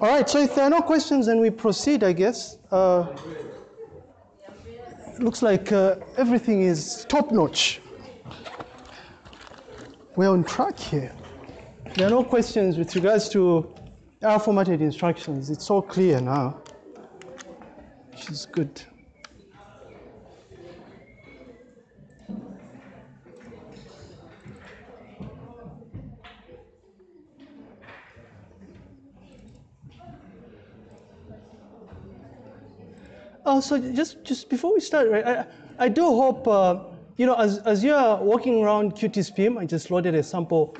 All right, so if there are no questions, then we proceed, I guess. Uh, looks like uh, everything is top notch. We're on track here. There are no questions with regards to our formatted instructions. It's all clear now, which is good. Oh, so just, just before we start, right, I, I do hope, uh, you know, as, as you're walking around QtSpim, I just loaded a sample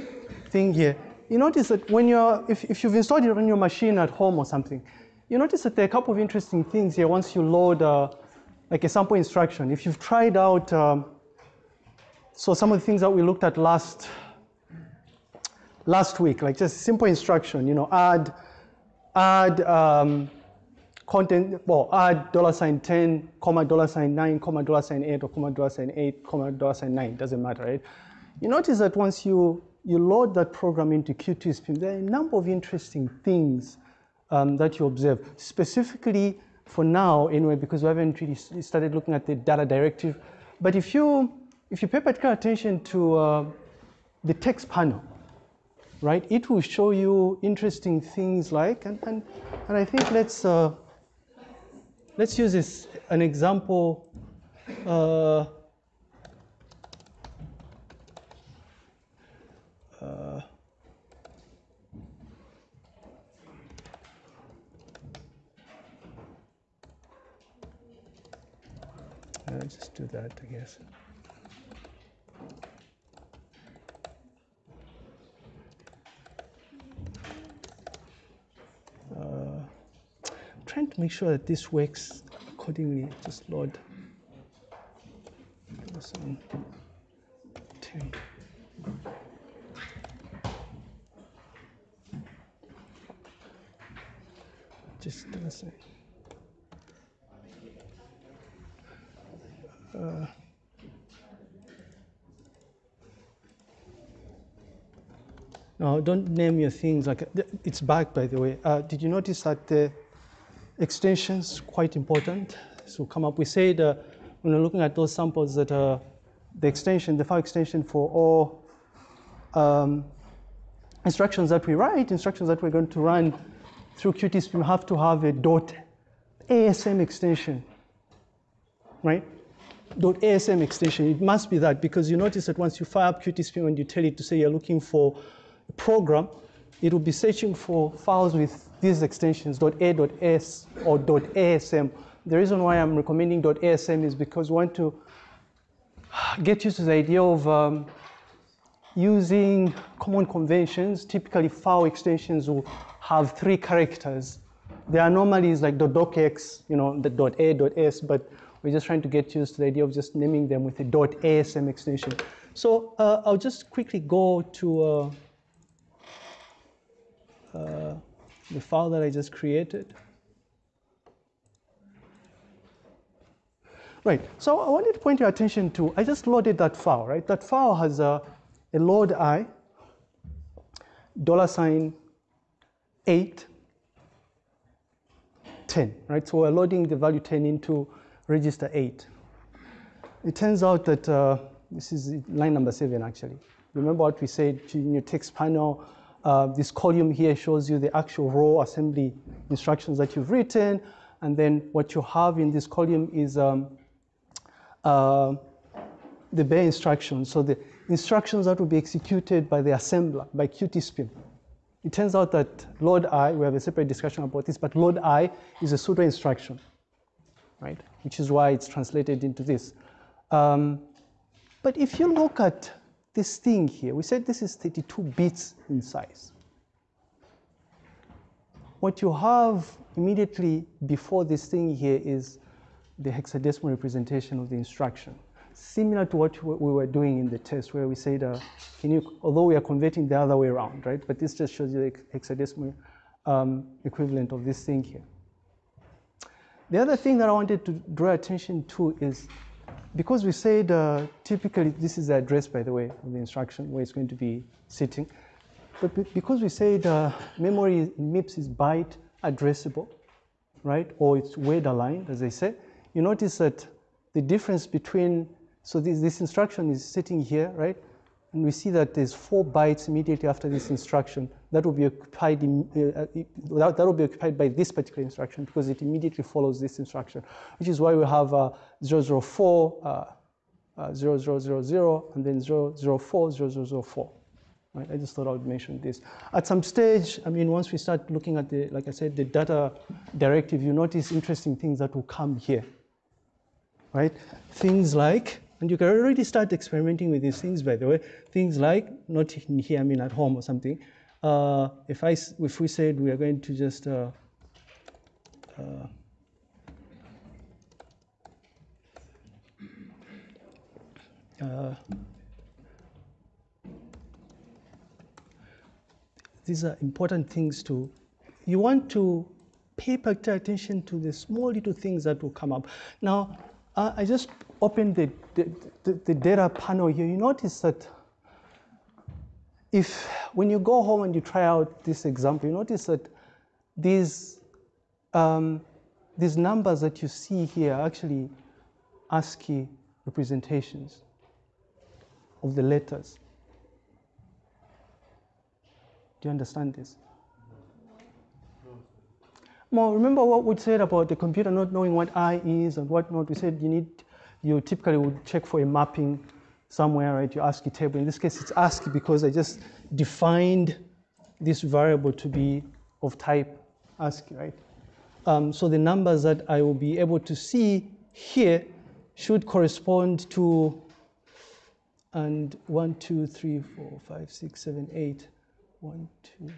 thing here. You notice that when you're, if, if you've installed it on your machine at home or something, you notice that there are a couple of interesting things here once you load uh, like a sample instruction. If you've tried out, um, so some of the things that we looked at last, last week, like just simple instruction, you know, add, add, um, content, well, add dollar sign 10, comma, dollar sign 9, comma, dollar sign 8, or comma, dollar sign 8, comma, dollar sign 9, doesn't matter, right? You notice that once you, you load that program into QtSpim, there are a number of interesting things um, that you observe, specifically for now, anyway, because we haven't really started looking at the data directive. But if you, if you pay particular attention to uh, the text panel, right, it will show you interesting things like, and, and, and I think let's, uh, let's use this an example. Uh, uh, just do that, I guess. Make sure that this works accordingly. Just this on 10. Just doesn't. Uh, no, don't name your things like it's back by the way. Uh, did you notice that the extensions quite important? So come up. We said uh, when we're looking at those samples that uh, the extension, the file extension for all um, instructions that we write, instructions that we're going to run through QtSpim have to have a dot ASM extension, right? Dot ASM extension. It must be that because you notice that once you fire up QtSpim and you tell it to say you're looking for a program, it will be searching for files with these extensions, .a.s or .asm. The reason why I'm recommending .asm is because we want to get used to the idea of um, using common conventions. Typically, file extensions will have three characters. There The anomalies like .docx, you know, the .a, .s, but we're just trying to get used to the idea of just naming them with a .asm extension. So uh, I'll just quickly go to uh, uh, the file that I just created. Right, so I wanted to point your attention to, I just loaded that file, right? That file has a, a load i, dollar sign 8, 10, right? So we're loading the value 10 into register 8. It turns out that uh, this is line number 7 actually. Remember what we said in your text panel, uh, this column here shows you the actual raw assembly instructions that you've written. And then what you have in this column is um, uh, the bare instructions. So the instructions that will be executed by the assembler, by QtSpim. It turns out that load I, we have a separate discussion about this, but load I is a pseudo instruction, right? Which is why it's translated into this. Um, but if you look at this thing here, we said this is 32 bits in size. What you have immediately before this thing here is the hexadecimal representation of the instruction. Similar to what we were doing in the test where we said, uh, can you, although we are converting the other way around, right? But this just shows you the hexadecimal um, equivalent of this thing here. The other thing that I wanted to draw attention to is because we said uh, typically this is the address, by the way, of the instruction where it's going to be sitting. but because we said uh, memory in MIPS is byte addressable, right? Or it's word aligned, as I say. You notice that the difference between, so this, this instruction is sitting here, right? And we see that there's four bytes immediately after this instruction that will be occupied, in, uh, that, that will be occupied by this particular instruction because it immediately follows this instruction, which is why we have uh, 004, uh, uh, 0000, and then 004, 0004. Right? I just thought I would mention this. At some stage, I mean, once we start looking at the, like I said, the data directive, you notice interesting things that will come here, right? Things like, and you can already start experimenting with these things, by the way, things like, not here, I mean at home or something. Uh, if, I, if we said we are going to just, uh, uh, uh these are important things to, you want to pay particular attention to the small little things that will come up. Now, uh, I just opened the, the, the, the data panel here. You notice that if, when you go home and you try out this example, you notice that these, um, these numbers that you see here are actually ASCII representations of the letters. Do you understand this? Well, remember what we said about the computer not knowing what I is and what not. We said you need, you typically would check for a mapping somewhere, right? Your ASCII table. In this case, it's ASCII because I just defined this variable to be of type ASCII, right? Um, so the numbers that I will be able to see here should correspond to and one, two, three, four, five, six, seven, eight, one, two.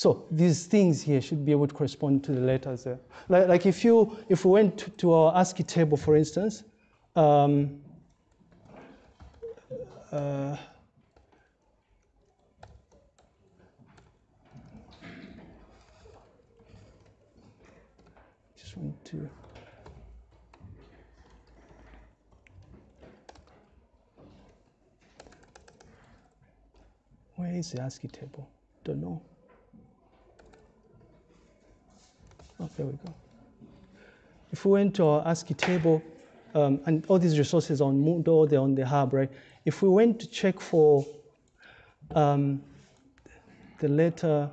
So these things here should be able to correspond to the letters there. Like, like if you, if we went to, our ASCII table, for instance, um, uh, just want to Where is the ASCII table? Don't know. Oh, there we go. If we went to our ASCII table, um, and all these resources on Moodle, they're on the hub, right? If we went to check for um, the letter,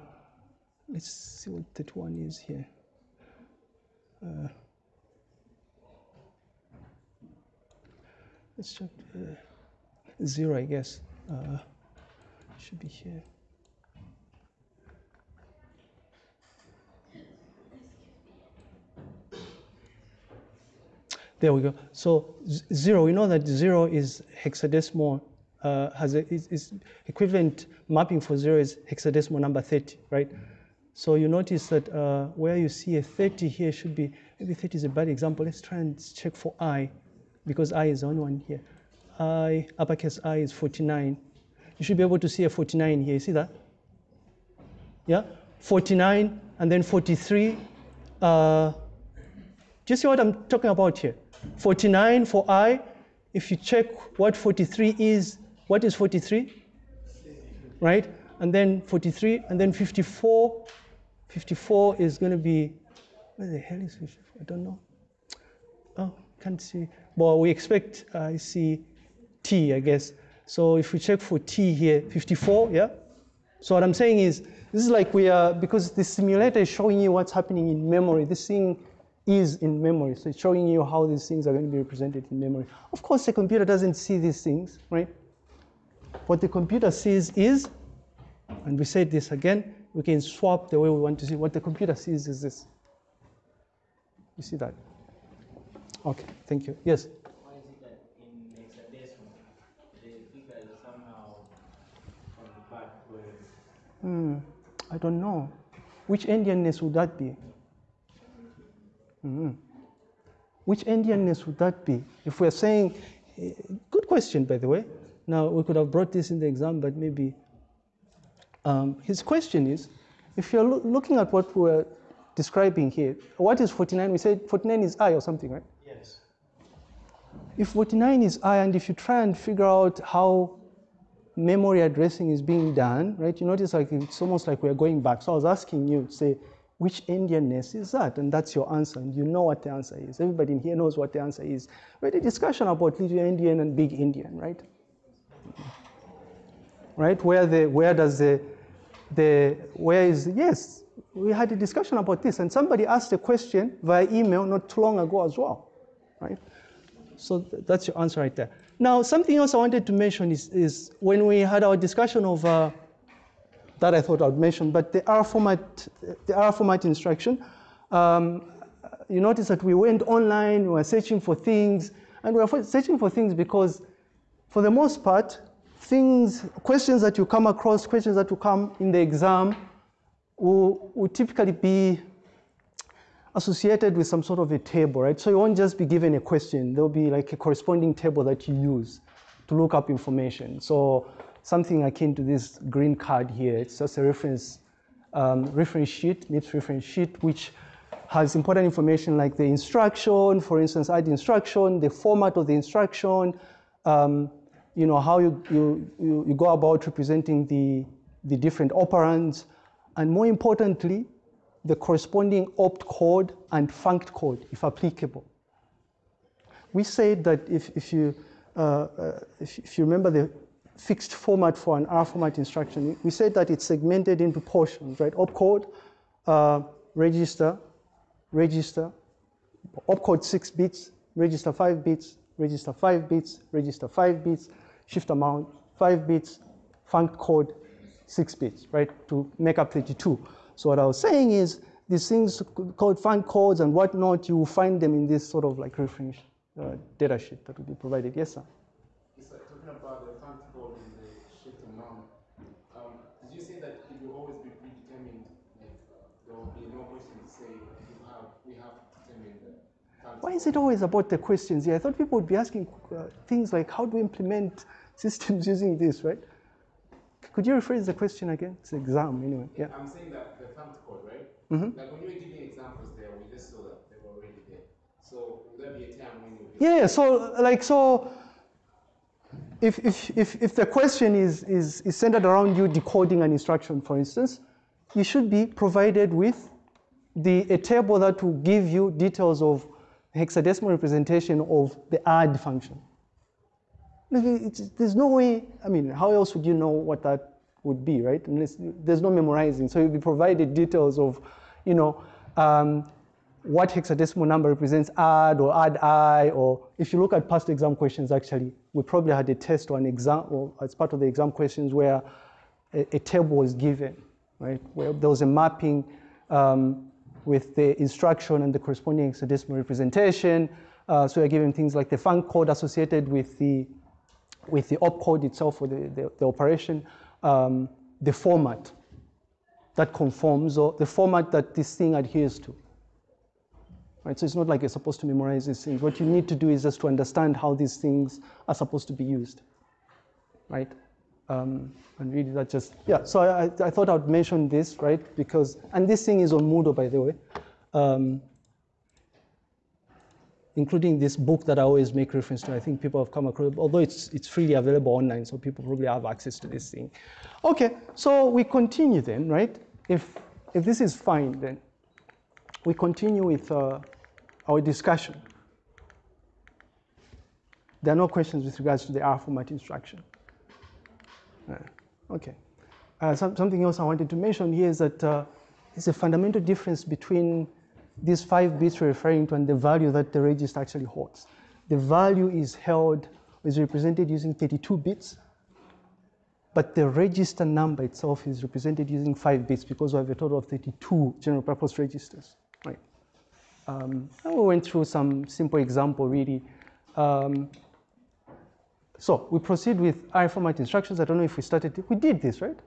let's see what that one is here. Uh, let's check uh, zero, I guess. Uh, should be here. There we go. So zero, we know that zero is hexadecimal, uh, has a, is, is, equivalent mapping for zero is hexadecimal number 30, right? So you notice that uh, where you see a 30 here should be, maybe 30 is a bad example. Let's try and check for I, because I is the only one here. I, uppercase I is 49. You should be able to see a 49 here. You see that? Yeah? 49 and then 43. Uh, do you see what I'm talking about here? 49 for I. If you check what 43 is, what is 43? Right? And then 43, and then 54. 54 is going to be, where the hell is 54? I don't know. Oh, can't see. Well, we expect I uh, see T, I guess. So if we check for T here, 54, yeah? So what I'm saying is, this is like we are, because the simulator is showing you what's happening in memory. This thing is in memory. So it's showing you how these things are going to be represented in memory. Of course, the computer doesn't see these things, right? What the computer sees is, and we said this again, we can swap the way we want to see. What the computer sees is this. You see that? Okay, thank you. Yes? Why is it that in this case the figure is somehow from the back? Where? Hmm, I don't know. Which endianness would that be? Mm. Which endianness would that be? If we're saying, eh, good question, by the way. Now, we could have brought this in the exam, but maybe. Um, his question is, if you're lo looking at what we're describing here, what is 49? We said 49 is I or something, right? Yes. If 49 is I, and if you try and figure out how memory addressing is being done, right? You notice like it's almost like we're going back. So I was asking you to say, which Endianness is that? And that's your answer. And you know what the answer is. Everybody in here knows what the answer is. We had a discussion about Little Endian and Big Endian, right? Right? Where the where does the the where is yes, we had a discussion about this, and somebody asked a question via email not too long ago as well. Right? So th that's your answer right there. Now, something else I wanted to mention is, is when we had our discussion of uh, that I thought I'd mention, but the R format, the R format instruction, um, you notice that we went online, we were searching for things, and we were searching for things because, for the most part, things, questions that you come across, questions that will come in the exam, will, will typically be associated with some sort of a table, right? So you won't just be given a question. There'll be like a corresponding table that you use to look up information. So something akin to this green card here, it's just a reference, um, reference sheet, MIPS reference sheet, which has important information like the instruction, for instance, add instruction, the format of the instruction, um, you know, how you, you, you, you go about representing the, the different operands, and more importantly, the corresponding opcode and funct code, if applicable. We said that if, if, you, uh, uh, if, if, you remember the fixed format for an R format instruction, we said that it's segmented into portions, right? Opcode, uh, register, register, opcode six bits, register five bits, register five bits, register five bits, shift amount five bits, funct code six bits, right, to make up 32. So what I was saying is these things called funct codes and whatnot, you will find them in this sort of like reference uh, data sheet that will be provided. Yes, sir? Yes, sir. Talking about the funct code and the shift amount, um, did you say that it will always be predetermined? Like uh, there will be no question to say you have, we have determined the funct Why is it always about the questions? Yeah, I thought people would be asking uh, things like how do we implement systems using this, right? Could you rephrase the question again? It's an exam anyway. Yeah. I'm saying that the funct code, right? Mhm. Like when you were giving examples there, we just saw that they were already there. So will there be a time when you Yeah, so like so if if if, if the question is, is is centered around you decoding an instruction, for instance, you should be provided with the a table that will give you details of hexadecimal representation of the add function. There's no way, I mean, how else would you know what that would be, right? Unless, there's no memorizing. So you'll be provided details of, you know, um, what hexadecimal number represents add or add i, or if you look at past exam questions, actually, we probably had a test or an exam, or as part of the exam questions where a, a table was given, right? Where there was a mapping um, with the instruction and the corresponding hexadecimal representation. Uh, so we're given things like the funct code associated with the with the opcode itself or the, the, the operation, um, the format that conforms or the format that this thing adheres to. Right, so it's not like you're supposed to memorize these things. What you need to do is just to understand how these things are supposed to be used, right? Um, and really that just, yeah, so I, I thought I'd mention this, right? Because, and this thing is on Moodle, by the way. Um, including this book that I always make reference to. I think people have come across, although it's, it's freely available online, so people probably have access to this thing. Okay, so we continue then, right? If, if this is fine, then we continue with uh, our discussion. There are no questions with regards to the R format instruction. Okay. Uh, some, something else I wanted to mention here is that uh, there's a fundamental difference between these five bits we're referring to and the value that the register actually holds. The value is held, is represented using 32 bits, but the register number itself is represented using five bits because we have a total of 32 general purpose registers, right? Um, and we went through some simple example really. Um, so we proceed with R format instructions. I don't know if we started, we did this, right?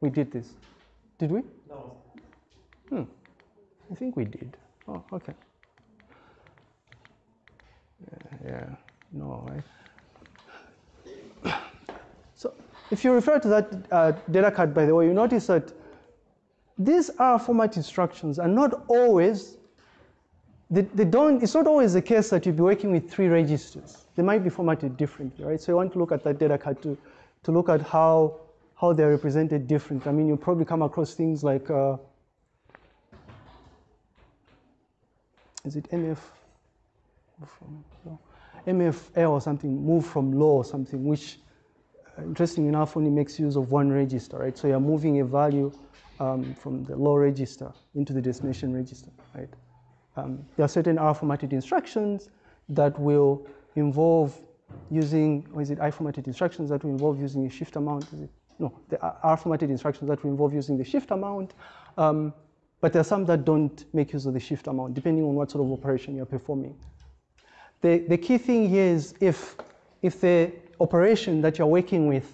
We did this. Did we? No. Hmm. I think we did. Oh, okay. Yeah, yeah. no, right? So if you refer to that uh, data card, by the way, you notice that these R format instructions are not always, they, they don't, it's not always the case that you'll be working with three registers. They might be formatted differently, right? So you want to look at that data card to, to look at how, how they're represented different. I mean, you'll probably come across things like, uh, is it MF? MFL or something, move from low or something, which uh, interesting enough only makes use of one register, right? So you're moving a value um, from the low register into the destination register, right? Um, there are certain R formatted instructions that will involve using, or is it I formatted instructions that will involve using a shift amount? No, the R formatted instructions that will involve using the shift amount. Um, but there are some that don't make use of the shift amount, depending on what sort of operation you're performing. The, the key thing here is if, if the operation that you're working with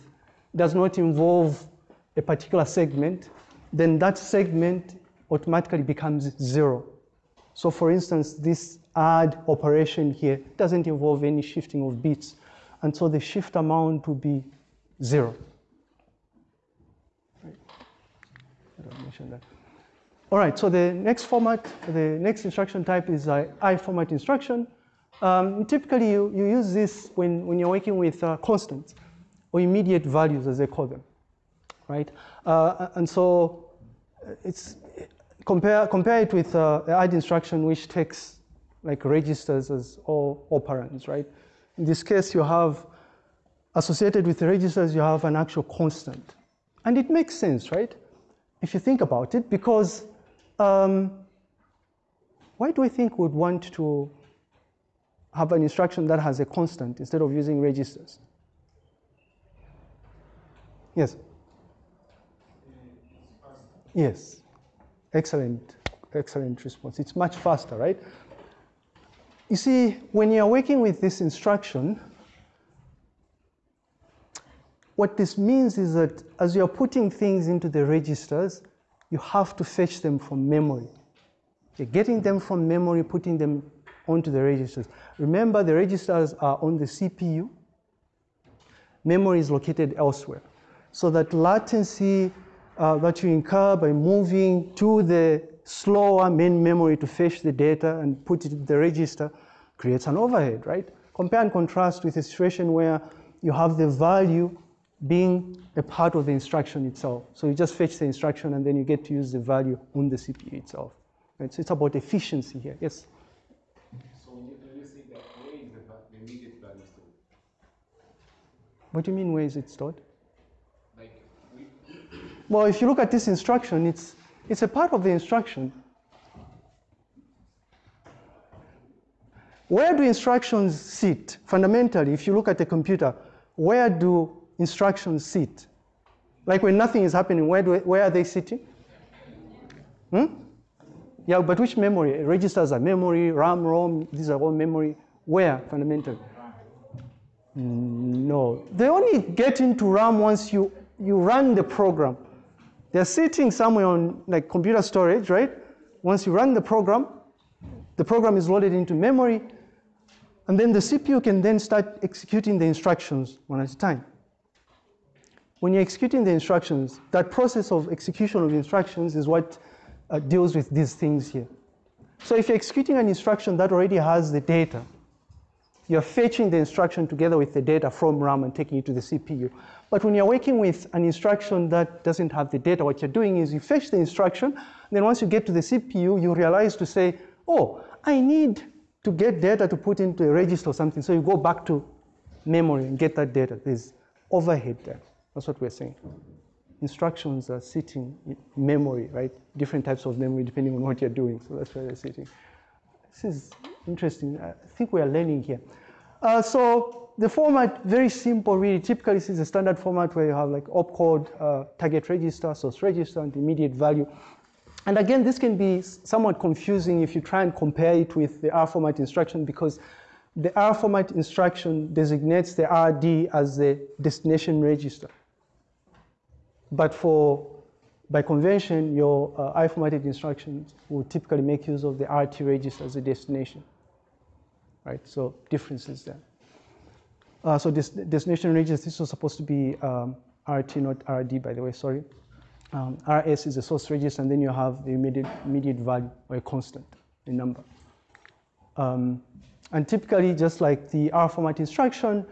does not involve a particular segment, then that segment automatically becomes zero. So for instance, this add operation here doesn't involve any shifting of bits. And so the shift amount will be zero. That. All right, so the next format, the next instruction type is I format instruction. Um, typically, you, you use this when, when you're working with uh, constants or immediate values, as they call them, right? Uh, and so uh, it's compare compare it with uh, the add instruction, which takes like registers as all operands, right? In this case, you have associated with the registers, you have an actual constant, and it makes sense, right? If you think about it, because um, why do I think we'd want to have an instruction that has a constant instead of using registers? Yes? Yes. Excellent, excellent response. It's much faster, right? You see, when you're working with this instruction, what this means is that as you're putting things into the registers, you have to fetch them from memory. You're getting them from memory, putting them onto the registers. Remember, the registers are on the CPU. Memory is located elsewhere. So that latency uh, that you incur by moving to the slower main memory to fetch the data and put it in the register creates an overhead, right? Compare and contrast with a situation where you have the value being a part of the instruction itself. So you just fetch the instruction and then you get to use the value on the CPU itself. Right? So it's about efficiency here. Yes? So when you say that where is the immediate value stored? What do you mean, where is it stored? Well, if you look at this instruction, it's, it's a part of the instruction. Where do instructions sit? Fundamentally, if you look at the computer, where do instructions sit? Like when nothing is happening, where, do, where are they sitting? Hmm? Yeah, but which memory? Registers are memory, RAM, ROM, these are all memory. Where, fundamentally? No, they only get into RAM once you, you run the program. They're sitting somewhere on like computer storage, right? Once you run the program, the program is loaded into memory, and then the CPU can then start executing the instructions one at a time. When you're executing the instructions, that process of execution of instructions is what uh, deals with these things here. So if you're executing an instruction that already has the data, you're fetching the instruction together with the data from RAM and taking it to the CPU. But when you're working with an instruction that doesn't have the data, what you're doing is you fetch the instruction, then once you get to the CPU, you realize to say, oh, I need to get data to put into a register or something. So you go back to memory and get that data. There's overhead there. That's what we're saying. Instructions are sitting in memory, right? Different types of memory depending on what you're doing. So that's where they're sitting. This is interesting. I think we are learning here. Uh, so the format, very simple really. Typically this is a standard format where you have like opcode, uh, target register, source register, and immediate value. And again, this can be somewhat confusing if you try and compare it with the R format instruction because the R format instruction designates the RD as the destination register. But for by convention, your uh, I-formatted instructions will typically make use of the RT register as a destination, right? So differences there. Uh, so this destination register, this was supposed to be um, RT, not RD, by the way, sorry. Um, RS is the source register, and then you have the immediate, immediate value or a constant, a number. Um, and typically, just like the R format instruction,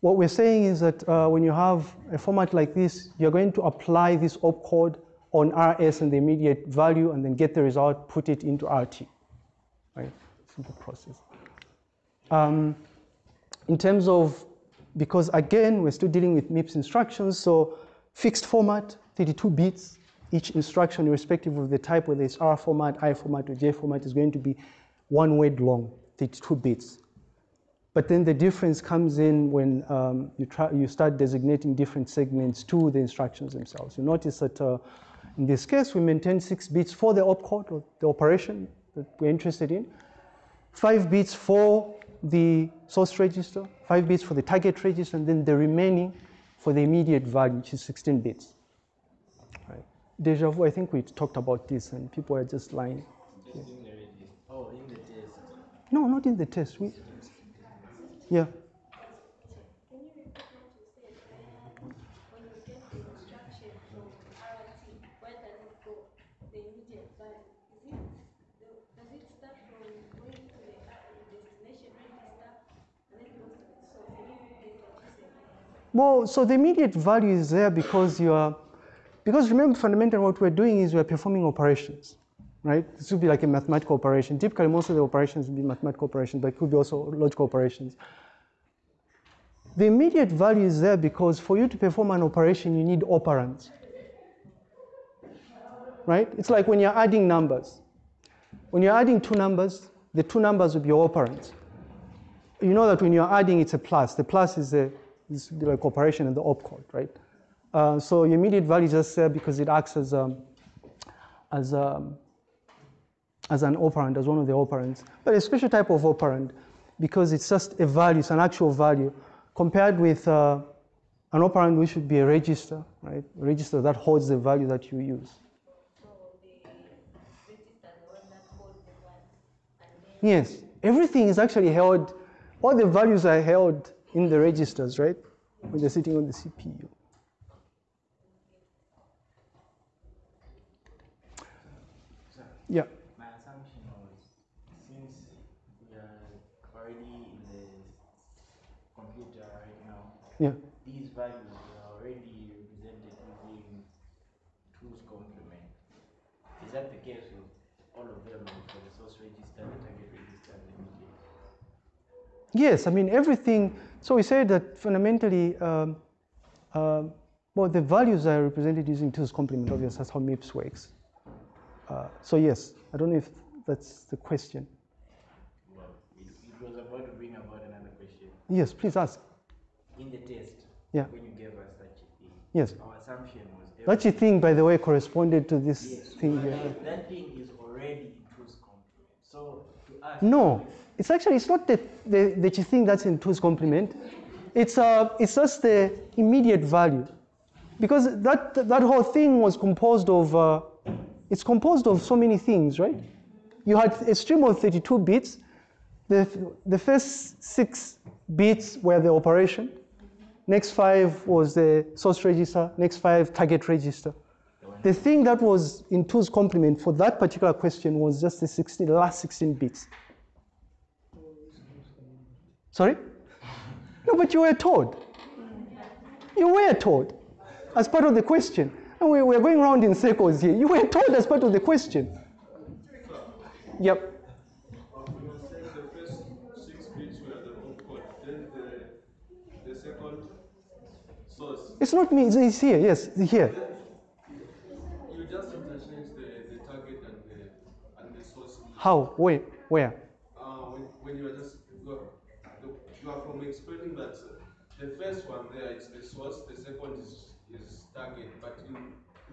what we're saying is that uh, when you have a format like this, you're going to apply this opcode on RS and the immediate value and then get the result, put it into RT, right? Simple process. Um, in terms of, because again, we're still dealing with MIPS instructions, so fixed format, 32 bits, each instruction, irrespective of the type, whether it's R format, I format, or J format, is going to be one word long, 32 bits. But then the difference comes in when um, you, try, you start designating different segments to the instructions themselves. You notice that uh, in this case, we maintain six bits for the opcode, or the operation that we're interested in, five bits for the source register, five bits for the target register, and then the remaining for the immediate value, which is 16 bits. Right. Deja vu, I think we talked about this, and people are just lying. Just in the. Oh, in the test. No, not in the test. We, yeah. Can you repeat what you said? When when you get the instruction from RT, where does it go? The immediate value. Is it, the- does it start from going to the uh, destination register and then goes to the source? Can you repeat what you said? Well, so the immediate value is there because you are, because remember fundamentally what we're doing is we're performing operations, right? This would be like a mathematical operation. Typically, most of the operations would be mathematical operations, but it could be also logical operations. The immediate value is there because for you to perform an operation, you need operands, right? It's like when you're adding numbers. When you're adding two numbers, the two numbers will be operands you know that when you're adding, it's a plus. The plus is a is like operation in the opcode, right? Uh, so immediate value is just there because it acts as um, as um, as an operand, as one of the operands, but a special type of operand because it's just a value, it's an actual value, compared with uh, an operand which would be a register, right? A register that holds the value that you use. Yes, everything is actually held, all the values are held in the registers, right? When they're sitting on the CPU. Yeah, My assumption was since we are already in the computer right now, yeah. these values are already represented using two's complement. Is that the case with all of them for the source register, the target register, and the immediate? Yes, I mean everything. So we say that fundamentally, um, um, well, the values are represented using two's complement. Obviously, that's how MIPS works. Uh, so yes, I don't know if that's the question. Well, it, it was about to bring about another question. Yes, please ask. In the test, Yeah. when you gave us a thing, Yes, our assumption was that thing, by the way, corresponded to this Yes, thing but here. that, that thing is already in two's complement. So to us, No, it's actually it's not the the, the thing that's in two's complement. It's uh it's just the immediate value, because that that whole thing was composed of uh, it's composed of so many things, right? You had a stream of 32 bits. The the first six bits were the operation. Next five was the source register. Next five target register. The thing that was in two's complement for that particular question was just the 16, the last 16 bits. Sorry? No, but you were told. You were told as part of the question. And we, we're going around in circles here. You were told as part of the question. Yep. It's not me, it's- here. Yes, it's here. you just interchange the, the target and the, and the source. How? Where? Where? Uh, when, when you are just, you are, from explaining that the first one there is the source, the second is, is target, but in,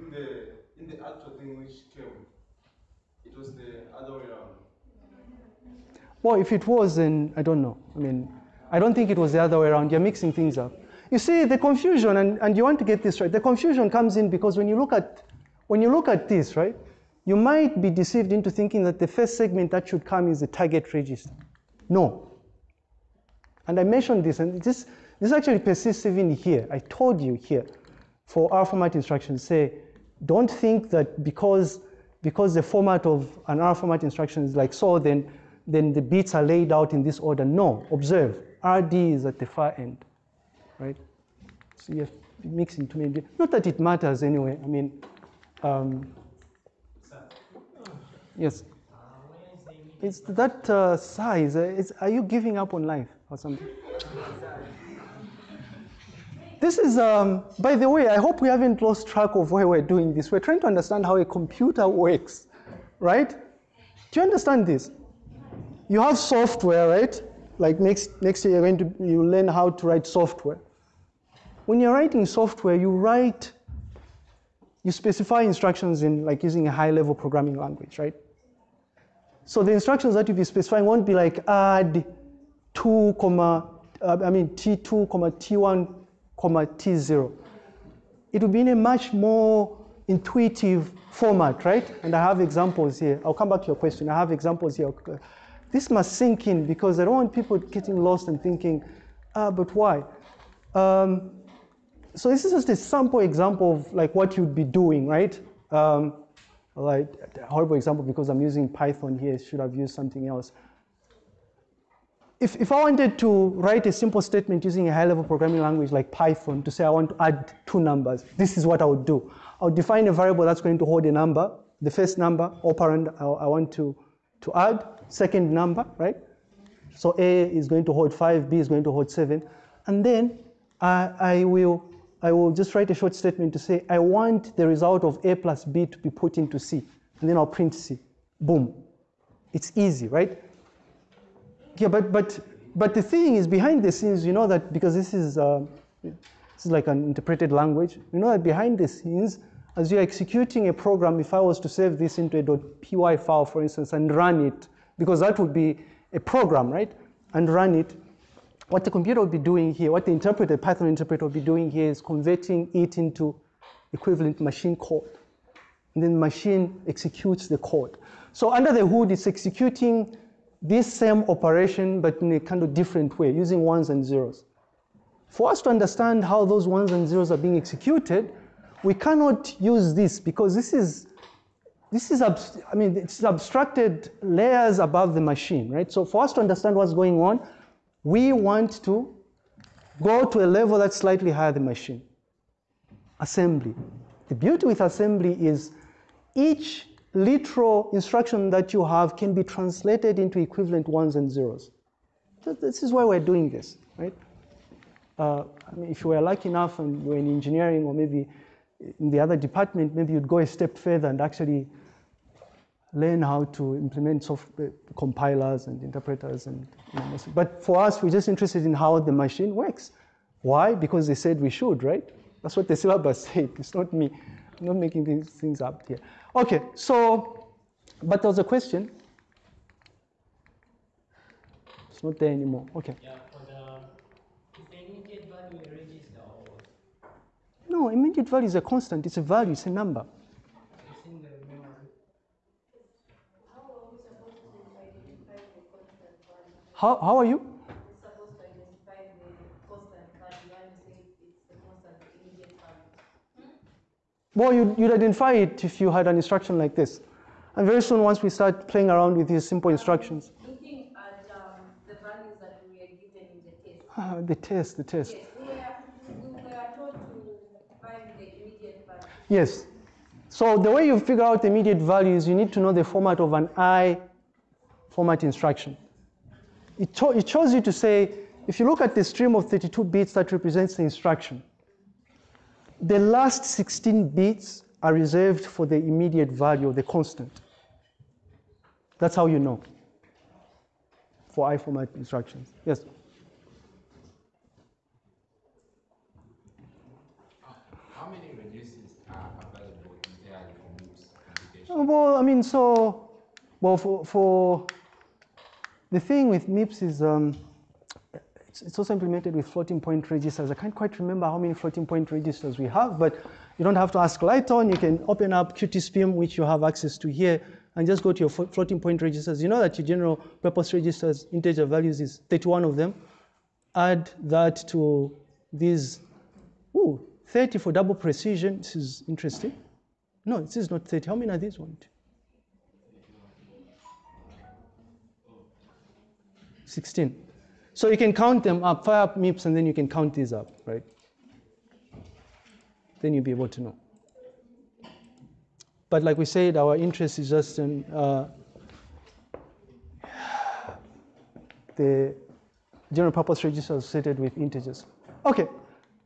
in the, in the actual thing which came, it was the other way around. Well, if it was, then I don't know. I mean, I don't think it was the other way around. You're mixing things up. You see, the confusion, and, and you want to get this right, the confusion comes in because when you look at when you look at this, right, you might be deceived into thinking that the first segment that should come is the target register. No. And I mentioned this, and this, this actually persists even here. I told you here, for R format instructions, say, don't think that because, because the format of an R format instruction is like so, then, then the bits are laid out in this order. No, observe, RD is at the far end. right? So you have mixing too many. Bits. Not that it matters anyway. I mean, um, yes. It's that uh, size. It's, are you giving up on life or something? This is, um, by the way, I hope we haven't lost track of why we're doing this. We're trying to understand how a computer works, right? Do you understand this? You have software, right? Like next, next year, you're going to you learn how to write software. When you're writing software, you write, you specify instructions in like using a high-level programming language, right? So the instructions that you'll be specifying won't be like add 2, comma, uh, I mean T2, comma T1, comma T0. It will be in a much more intuitive format, right? And I have examples here. I'll come back to your question. I have examples here. This must sink in because I don't want people getting lost and thinking, ah, but why? Um, so this is just a sample example of like what you'd be doing, right? Um, like horrible example because I'm using Python here, should have used something else. If, if I wanted to write a simple statement using a high-level programming language like Python to say I want to add two numbers, this is what I would do. I would define a variable that's going to hold a number, the first number, operand I, I want to, to add, second number, right? So A is going to hold five, B is going to hold seven. And then I, I will I will just write a short statement to say, I want the result of A plus B to be put into C. And then I'll print C. Boom. It's easy, right? Yeah, but, but, but the thing is behind the scenes, you know that because this is, uh, this is like an interpreted language, you know that behind the scenes, as you're executing a program, if I was to save this into a .py file, for instance, and run it, because that would be a program, right? And run it, what the computer will be doing here, what the interpreter, Python interpreter will be doing here is converting it into equivalent machine code. And then machine executes the code. So under the hood, it's executing this same operation, but in a kind of different way, using ones and zeros. For us to understand how those ones and zeros are being executed, we cannot use this because this is, this is, I mean, it's abstracted layers above the machine, right? So for us to understand what's going on, we want to go to a level that's slightly higher than machine. Assembly. The beauty with assembly is each literal instruction that you have can be translated into equivalent ones and zeros. This is why we're doing this, right? Uh, I mean, if you were lucky enough and you're in engineering or maybe in the other department, maybe you'd go a step further and actually learn how to implement software compilers and interpreters and you know, but for us we're just interested in how the machine works. Why? Because they said we should right? That's what the syllabus said. It's not me. I'm not making these things up here okay so but there was a question it's not there anymore okay Yeah, uh, the, immediate value a register or what? no immediate value is a constant it's a value it's a number It's in the memory. How are we supposed to identify the constant value? how, how are you We're supposed to identify the constant value when you say it's the constant immediate value. Well, you'd, you'd identify it if you had an instruction like this. And very soon, once we start playing around with these simple instructions, Looking at um, the values that we are given in the test. ah, the test, the test. Yes, we were, we were told to find the immediate value. Yes. So the way you figure out the immediate value is you need to know the format of an I format instruction. It, cho- it shows you to say, if you look at the stream of 32 bits that represents the instruction, the last 16 bits are reserved for the immediate value of the constant. That's how you know for I format instructions. Yes? How many are available entirely for MIPS computation? Uh, Well, I mean, so, well, for, for the thing with MIPS is um, it's, also implemented with floating point registers. I can't quite remember how many floating point registers we have, but you don't have to ask Lighton. You can open up QtSpim, which you have access to here, and just go to your floating point registers. You know that your general purpose registers, integer values is 31 of them. Add that to these, ooh, 30 for double precision. This is interesting. No, this is not 30. How many are these one? 16. So you can count them up, fire up MIPS, and then you can count these up, right? Then you'll be able to know. But like we said, our interest is just in uh, the general purpose register associated with integers. Okay,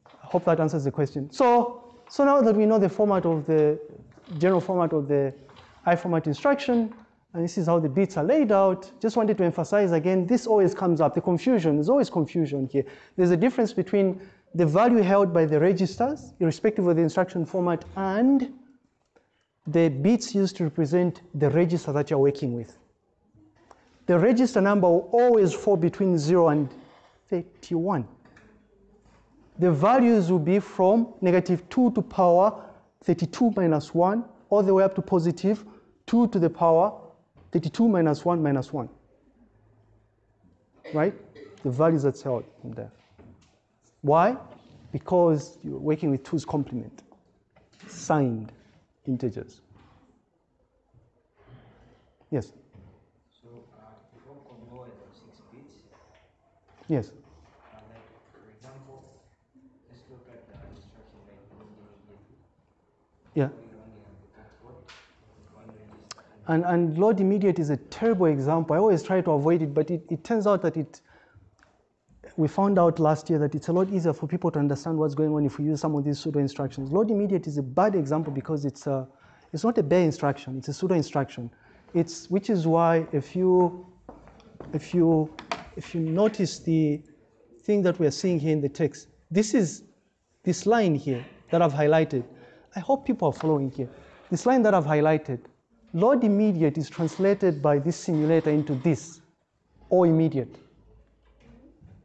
I hope that answers the question. So, so now that we know the format of the general format of the I format instruction, and this is how the bits are laid out, just wanted to emphasize again, this always comes up, the confusion, there's always confusion here. There's a difference between the value held by the registers, irrespective of the instruction format, and the bits used to represent the register that you're working with. The register number will always fall between 0 and 31. The values will be from negative 2 to power 32 minus 1, all the way up to positive 2 to the power 32 minus 1 minus 1. Right? The values that's held in there. Why? Because you're working with 2's complement, signed integers. Yes? So uh, if one combo has six bits, Yes. uh, like for example, let's look at the instruction like immediately. Yeah. We only have the cat code, one register, And, and load immediate is a terrible example. I always try to avoid it, but it, it turns out that it, we found out last year that it's a lot easier for people to understand what's going on if we use some of these pseudo instructions. Load immediate is a bad example because it's, a, it's not a bare instruction, it's a pseudo instruction. It's, which is why if you, if, you, if you notice the thing that we're seeing here in the text, this is this line here that I've highlighted. I hope people are following here. This line that I've highlighted, load immediate is translated by this simulator into this, or immediate,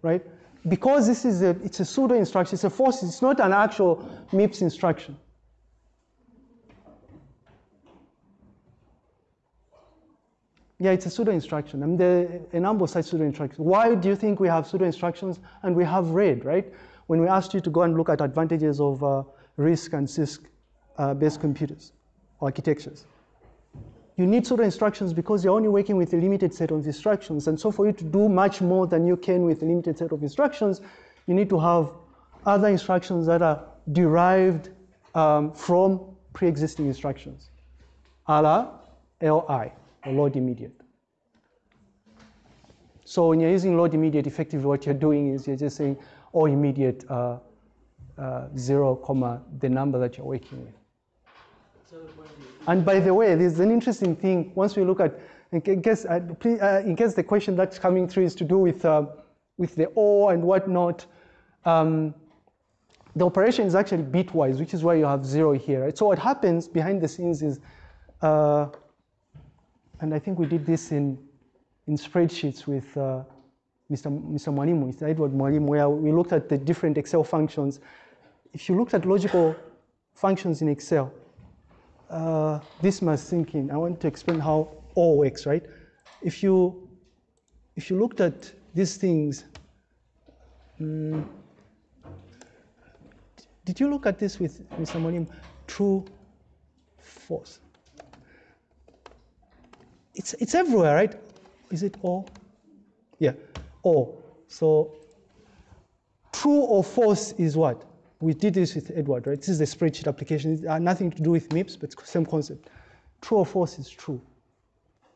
right? Because this is a, it's a pseudo instruction, it's a force, it's not an actual MIPS instruction. Yeah, it's a pseudo instruction. I there are a number of such pseudo instructions. Why do you think we have pseudo instructions and we have RAID, right? When we asked you to go and look at advantages of uh, RISC and CISC uh, based computers architectures. You need pseudo instructions because you're only working with a limited set of instructions. And so for you to do much more than you can with a limited set of instructions, you need to have other instructions that are derived um, from pre-existing instructions, a la LI, or load immediate. So when you're using load immediate, effectively what you're doing is you're just saying, oh, immediate uh, uh, zero comma the number that you're working with. And by the way, there's an interesting thing. Once we look at, in case, uh, please, uh, in case the question that's coming through is to do with uh, with the or and whatnot, um, the operation is actually bitwise, which is why you have zero here. Right? So what happens behind the scenes is, uh, and I think we did this in in spreadsheets with uh, Mr. Mr. Mwalimu, Mr. Edward Mwalimu, where we looked at the different Excel functions. If you looked at logical functions in Excel, uh, this must sink in. I want to explain how all works, right? If you, if you looked at these things, mm, did you look at this with Mr. Monim? True, false. It's, it's everywhere, right? Is it all? Yeah, all. So true or false is what? We did this with Edward, right? This is the spreadsheet application. It nothing to do with MIPS, but same concept. True or false is true,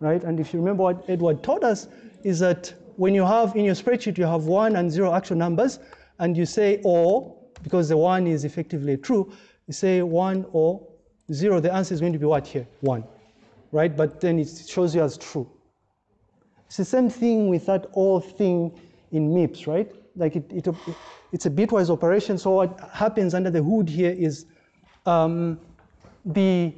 right? And if you remember what Edward taught us, is that when you have in your spreadsheet, you have one and zero actual numbers, and you say or, because the one is effectively true, you say one or zero, the answer is going to be what here? One, right? But then it shows you as true. It's the same thing with that all thing in MIPS, right? Like it, it, it's a bitwise operation. So what happens under the hood here is um, the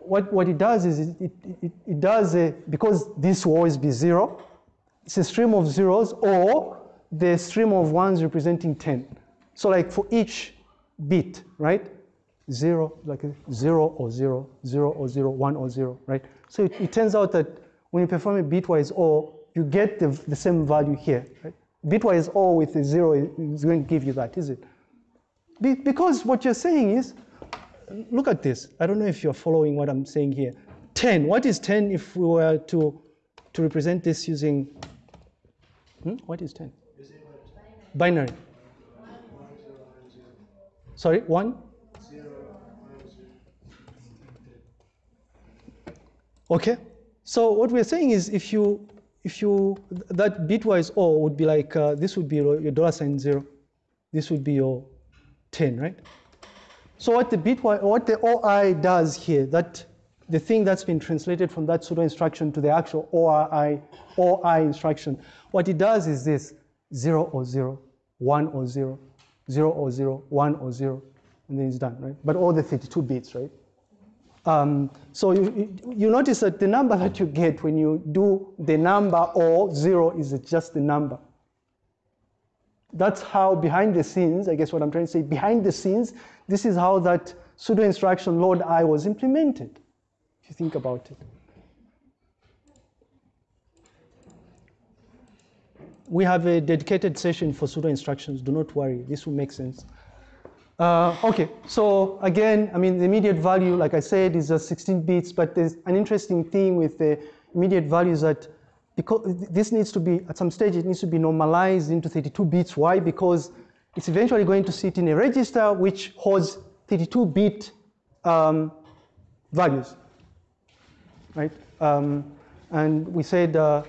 what, what it does is it, it, it, it does a, because this will always be zero, it's a stream of zeros or the stream of ones representing 10. So like for each bit, right? Zero, like zero or zero, zero or zero, one or zero, right? So it, it turns out that when you perform a bitwise OR, you get the, the same value here, right? Bitwise OR with a zero is going to give you that, is it? Be, because what you're saying is, look at this. I don't know if you're following what I'm saying here. 10, what is 10 if we were to, to represent this using, hmm? what is 10? You say binary? Sorry, one? Okay. So what we're saying is if you, if you, that bitwise O would be like, uh, this would be your dollar sign zero. This would be your 10, right? So what the bitwise, what the OI does here, that the thing that's been translated from that pseudo instruction to the actual OI, OI instruction, what it does is this, zero or zero, one or zero, zero or zero, one or zero, and then it's done, right? But all the 32 bits, right? Um, so you, you, notice that the number that you get when you do the number or zero is just the number. That's how behind the scenes, I guess what I'm trying to say, behind the scenes, this is how that pseudo instruction load I was implemented, if you think about it. We have a dedicated session for pseudo instructions. Do not worry, this will make sense. Uh, okay, so again, I mean, the immediate value, like I said, is uh, 16 bits, but there's an interesting thing with the immediate values that because this needs to be, at some stage, it needs to be normalized into 32 bits. Why? Because it's eventually going to sit in a register which holds 32 bit um, values, right? Um, and we said uh,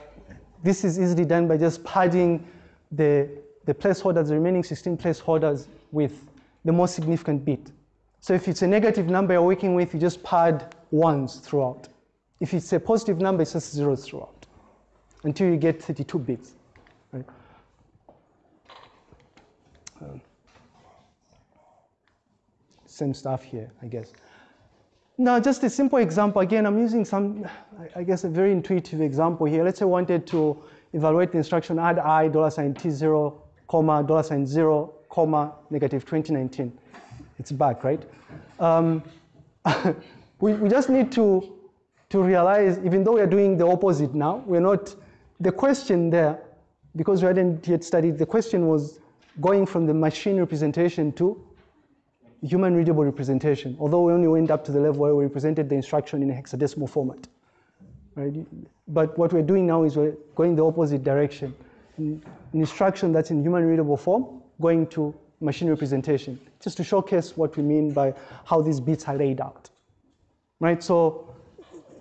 this is easily done by just padding the, the placeholders, the remaining 16 placeholders with the most significant bit. So if it's a negative number you're working with, you just pad ones throughout. If it's a positive number, it's just zeros throughout until you get 32 bits. Right? Um, same stuff here, I guess. Now, just a simple example. Again, I'm using some, I guess, a very intuitive example here. Let's say I wanted to evaluate the instruction add i dollar sign t0, comma, dollar sign 0, comma, negative 2019. It's back, right? Um, we, we just need to, to realize, even though we're doing the opposite now, we're not, the question there, because we hadn't yet studied, the question was going from the machine representation to human readable representation, although we only went up to the level where we represented the instruction in a hexadecimal format. Right? But what we're doing now is we're going the opposite direction. An instruction that's in human readable form, going to machine representation, just to showcase what we mean by how these bits are laid out. Right? So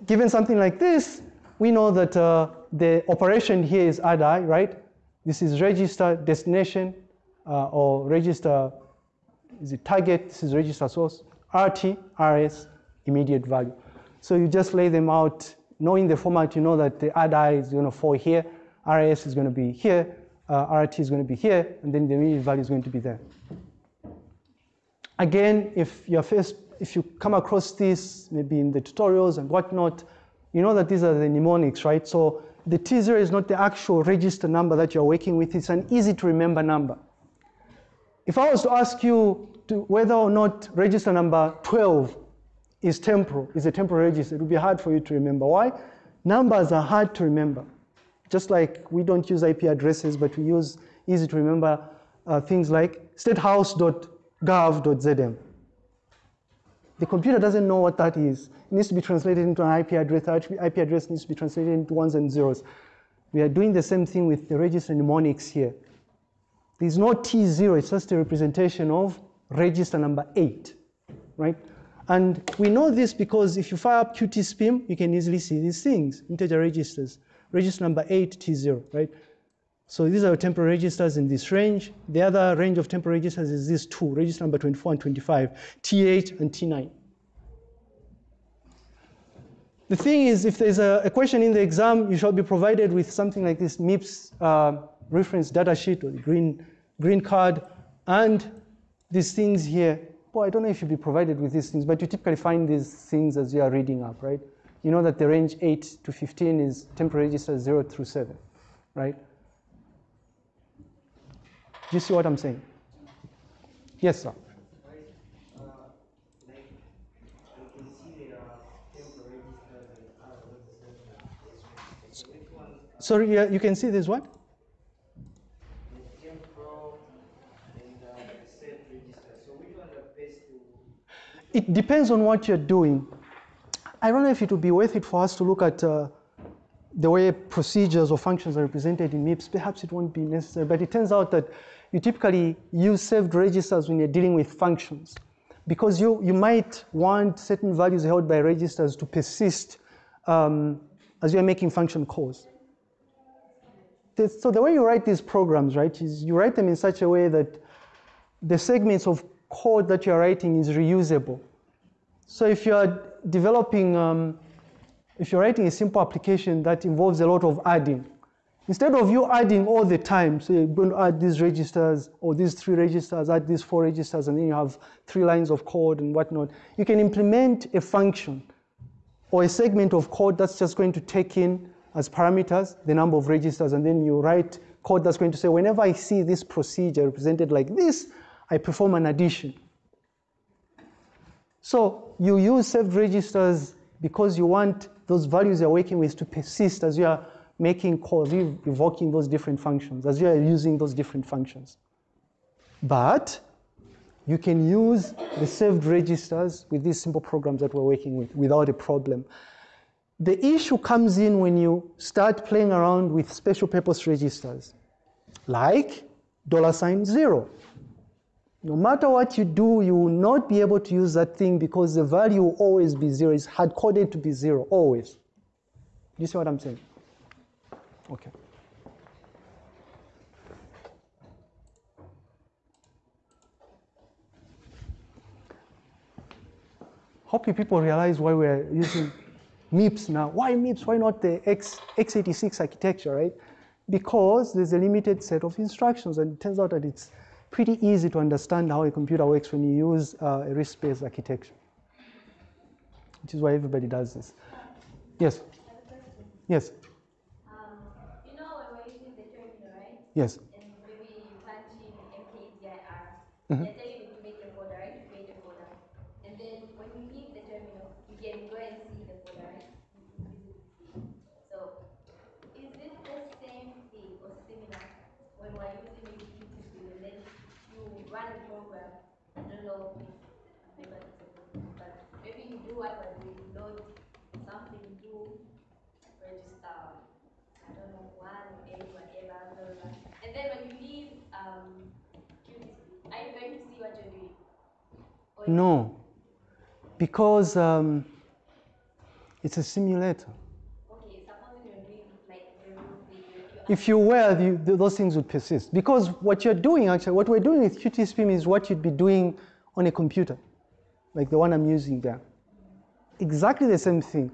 given something like this, we know that uh, the operation here is add i, right? This is register destination uh, or register is it target, this is register source, RT, RS, immediate value. So you just lay them out, knowing the format, you know that the add i is going to fall here, RS is going to be here, uh, RT is going to be here, and then the immediate value is going to be there. Again, if you're first, if you come across this, maybe in the tutorials and whatnot, you know that these are the mnemonics, right? So the T0 is not the actual register number that you're working with, it's an easy to remember number. If I was to ask you to whether or not register number 12 is temporal, is a temporal register, it would be hard for you to remember. Why? Numbers are hard to remember. Just like we don't use IP addresses, but we use easy to remember uh, things like statehouse.gov.zm. The computer doesn't know what that is. It needs to be translated into an IP address. IP address needs to be translated into ones and zeros. We are doing the same thing with the register mnemonics here. There's no T0, it's just a representation of register number eight, right? And we know this because if you fire up QtSpim, you can easily see these things, integer registers. Register number eight, T0, right? So these are temporal registers in this range. The other range of temporal registers is these two, register number 24 and 25, T8 and T9. The thing is, if there's a, a, question in the exam, you shall be provided with something like this MIPS uh, reference data sheet or the green, green card and these things here. Well, I don't know if you'll be provided with these things, but you typically find these things as you are reading up, right? You know that the range 8 to 15 is temporary register 0 through 7, right? Do you see what I'm saying? Yes, sir. Sorry, you can see this what? It depends on what you're doing. I don't know if it would be worth it for us to look at uh, the way procedures or functions are represented in MIPS. Perhaps it won't be necessary, but it turns out that you typically use saved registers when you're dealing with functions because you, you might want certain values held by registers to persist um, as you're making function calls. So the way you write these programs, right, is you write them in such a way that the segments of code that you're writing is reusable. So if you're developing, um, if you're writing a simple application that involves a lot of adding, instead of you adding all the time, so you're going to add these registers or these three registers, add these four registers, and then you have three lines of code and whatnot, you can implement a function or a segment of code that's just going to take in as parameters the number of registers, and then you write code that's going to say, whenever I see this procedure represented like this, I perform an addition. So you use saved registers because you want those values you're working with to persist as you are making calls, you evoking those different functions, as you are using those different functions. But you can use the saved registers with these simple programs that we're working with without a problem. The issue comes in when you start playing around with special purpose registers, like dollar sign zero. No matter what you do, you will not be able to use that thing because the value will always be zero. It's hard coded to be zero, always. You see what I'm saying? Okay. Hope you people realize why we're using MIPS now. Why MIPS? Why not the X, x86 architecture, right? Because there's a limited set of instructions, and it turns out that it's pretty easy to understand how a computer works when you use uh, a RISC-based architecture, which is why everybody does this. Yes? Yes? Um, you know when we're using the terminal, right? Yes? And maybe you punch in mkdir. Mhm. They're telling you to make a folder, right? To create a folder. And then when you leave the terminal, you can go and see the folder, right? So, is it the same thing or similar when we're using Qtip and then you run a program? I don't know if maybe it's a problem, but maybe you do what we're doing, load something to register I don't know, one, eight, whatever, blah, blah, blah. And then when you leave um, QTC, are you going to see what you're doing? Or you- No. Because um, it's a simulator. Okay, doing like the real thing, you If you were, you, those things would persist. Because what you're doing, actually, what we're doing with QtSpim is what you'd be doing on a computer, like the one I'm using there. Exactly the same thing.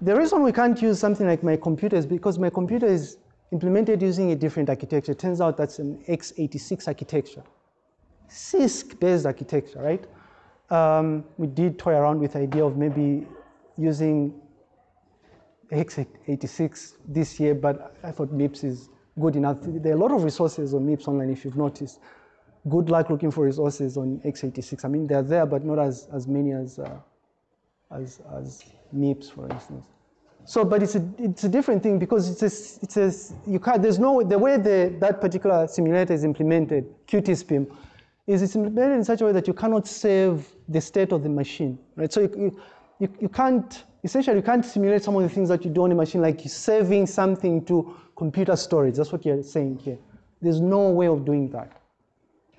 The reason we can't use something like my computer is because my computer is implemented using a different architecture. It turns out that's an x86 architecture, CISC-based architecture, right? Um, we did toy around with the idea of maybe using x86 this year, but I thought MIPS is good enough. There are a lot of resources on MIPS online, if you've noticed. Good luck looking for resources on x86. I mean, they're there, but not as, as many as, uh, as, as MIPS, for instance. So, but it's a, it's a different thing because it's a, it's a, you can't, there's no, the way the, that particular simulator is implemented, QtSpim, is it's implemented in such a way that you cannot save the state of the machine, right? So you, you, you can't, essentially you can't simulate some of the things that you do on a machine, like saving something to computer storage. That's what you're saying here. There's no way of doing that.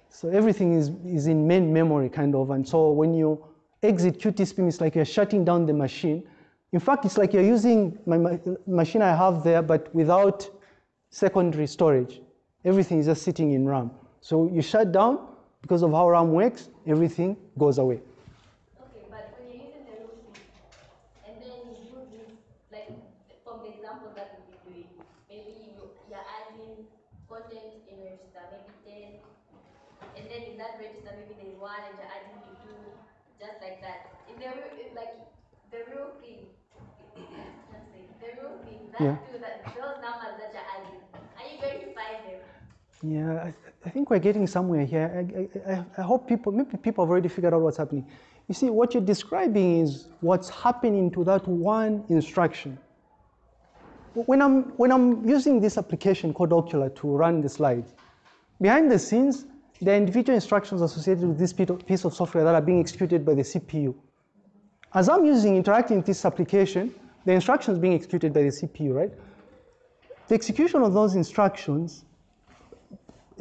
So everything is, is in main memory, kind of. And so when you exit QtSpim, it's like you're shutting down the machine. In fact, it's like you're using my ma- machine I have there, but without secondary storage. Everything is just sitting in RAM. So you shut down, because of how RAM works, everything goes away. Okay, but when you're using the root and then you do this, like from the example that we've been doing, maybe you, you're adding content in register, maybe 10, and then in that register, maybe there's one, and you're adding to two, just like that. In the real, it- like the real thing, the real thing, that Yeah. two, that those numbers that you're adding, are you going to find them? Yeah, I, I think we're getting somewhere here. I, I, I- hope people, maybe people have already figured out what's happening. You see, what you're describing is what's happening to that one instruction. When I'm, when I'm using this application called Okular to run the slides, behind the scenes, are individual instructions associated with this piece of software that are being executed by the CPU. As I'm using, interacting with this application, the instructions being executed by the CPU, right? The execution of those instructions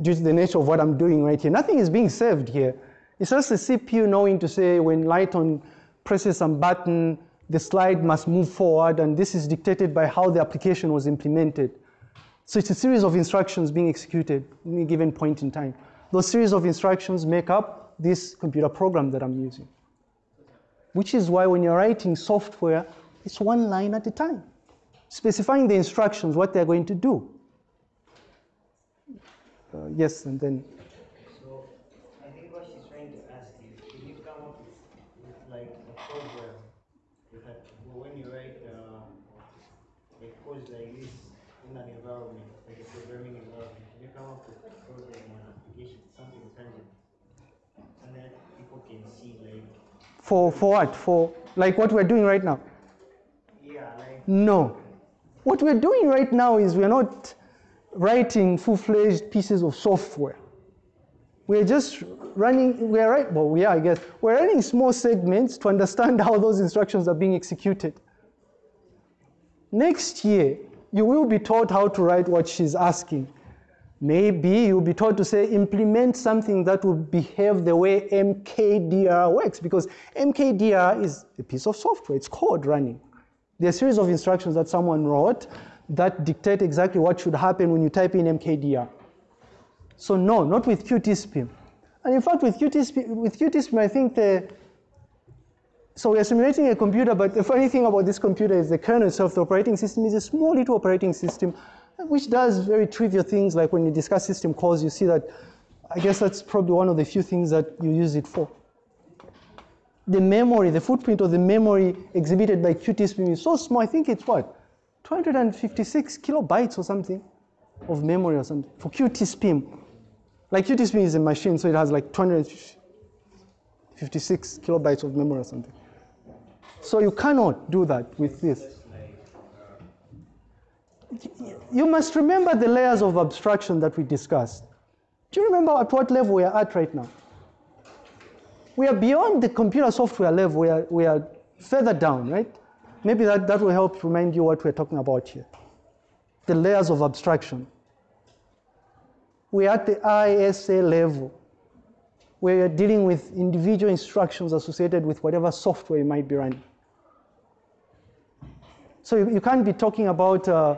due to the nature of what I'm doing right here. Nothing is being saved here. It's just the CPU knowing to say when Lighton presses some button, the slide must move forward, and this is dictated by how the application was implemented. So it's a series of instructions being executed at any given point in time. Those series of instructions make up this computer program that I'm using. Which is why when you're writing software, it's one line at a time, specifying the instructions, what they're going to do. Uh, yes, and then So I think what she's trying to ask is, can you come up with, with like a program that when you write uh, a code like this in an environment, like a programming environment, can you come up with a program or an application, something tangible, and that people can see like, for, for what? For like what we're doing right now? yeah, like No. What we're doing right now is we're not writing full-fledged pieces of software. We're just running, we're right, well, yeah, I guess. We're running small segments to understand how those instructions are being executed. Next year, you will be taught how to write what she's asking. Maybe you'll be taught to say, implement something that will behave the way MKDR works, because MKDR is a piece of software, it's code running. There are a series of instructions that someone wrote that dictate exactly what should happen when you type in MKDR. So no, not with QtSpim. And in fact, with QtSpim, with QtSpim, I think the, so we are simulating a computer, but the funny thing about this computer is the kernel itself, the operating system, is a small little operating system, which does very trivial things, like when you discuss system calls, you see that, I guess that's probably one of the few things that you use it for. The memory, the footprint of the memory exhibited by QtSpim is so small, I think it's what? 256 kilobytes or something of memory or something for QtSpim. Like QtSpim is a machine, so it has like 256 kilobytes of memory or something. So you cannot do that with this. You must remember the layers of abstraction that we discussed. Do you remember at what level we are at right now? We are beyond the computer software level, we are, we are further down, right? Maybe that, that will help remind you what we're talking about here. The layers of abstraction. We're at the ISA level, where you're dealing with individual instructions associated with whatever software you might be running. So you, you can't be talking about uh,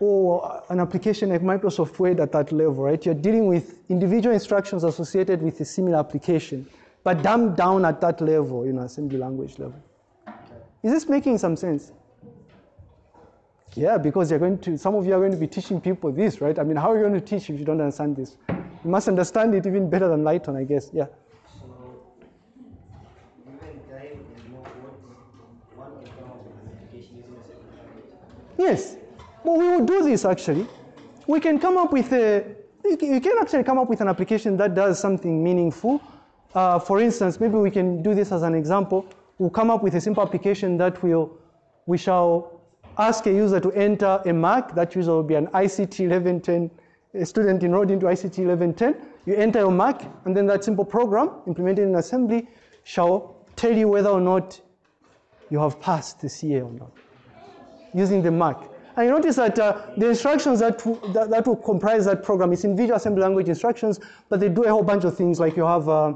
oh, an application like Microsoft Word at that level, right? You're dealing with individual instructions associated with a similar application, but dumbed down at that level, you know, assembly language level. Is this making some sense? Yeah, because you're going to, some of you are going to be teaching people this, right? I mean, how are you going to teach if you don't understand this? You must understand it even better than Lighton, I guess. Yeah. Yes. Well, we will do this actually. We can come up with a, you can actually come up with an application that does something meaningful. Uh, for instance, maybe we can do this as an example. We'll come up with a simple application that will, we shall ask a user to enter a mark. That user will be an ICT 1110, a student enrolled into ICT 1110. You enter your mark, and then that simple program implemented in assembly shall tell you whether or not you have passed the CA or not using the mark. And you notice that uh, the instructions that, that, that will comprise that program is in Visual Assembly Language instructions, but they do a whole bunch of things like you have uh,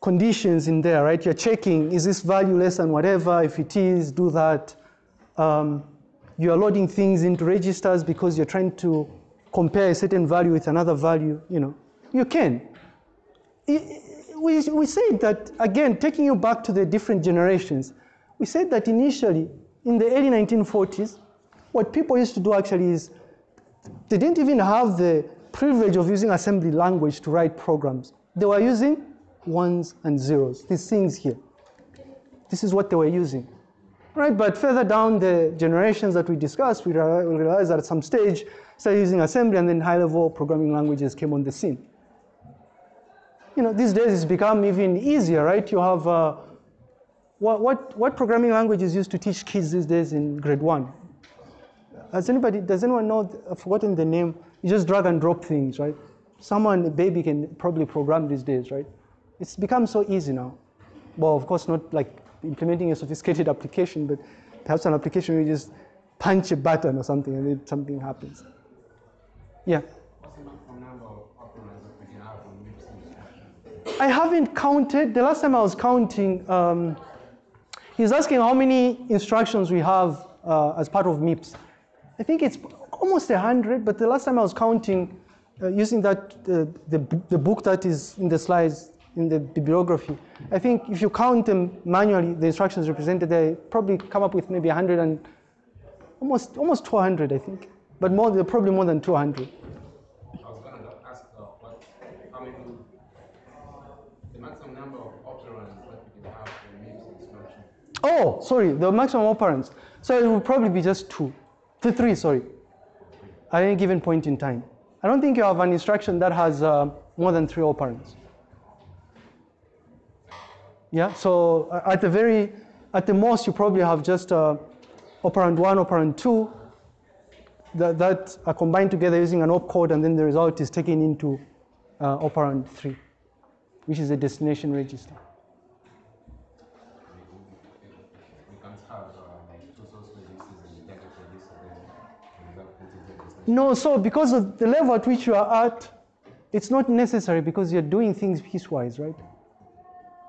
conditions in there, right? You're checking, is this value less than whatever? If it is, do that. Um, you are loading things into registers because you're trying to compare a certain value with another value, you know. You can. We, we said that, again, taking you back to the different generations, we said that initially, in the early 1940s, what people used to do actually is they didn't even have the privilege of using assembly language to write programs. They were using ones and zeros, these things here. This is what they were using. Right, but further down the generations that we discussed, we rea- realized that at some stage, started using assembly and then high-level programming languages came on the scene. You know, these days it's become even easier, right? You have, uh, what, what, what programming language is used to teach kids these days in grade one? Has anybody, does anyone know, I've forgotten the name, you just drag and drop things, right? Someone, a baby can probably program these days, right? It's become so easy now. Well, of course, not like implementing a sophisticated application, but perhaps an application where you just punch a button or something and then something happens. Yeah. I haven't counted. The last time I was counting, um, he's asking how many instructions we have uh, as part of MIPS. I think it's almost 100, but the last time I was counting uh, using that, uh, the, the book that is in the slides, in the bibliography, I think if you count them manually, the instructions represented there, probably come up with maybe 100 and almost, almost 200, I think. But more, probably more than 200. I was gonna ask uh, what, how many, the maximum number of operands that we can have in MIPS instruction. Oh, sorry, the maximum operands. So it will probably be just two, to three, sorry, at any given point in time. I don't think you have an instruction that has uh, more than three operands. Yeah, so uh, at the very, at the most, you probably have just uh, operand one, operand two, that, that are combined together using an opcode, and then the result is taken into uh, operand three, which is a destination register. No, so because of the level at which you are at, it's not necessary because you're doing things piecewise, right?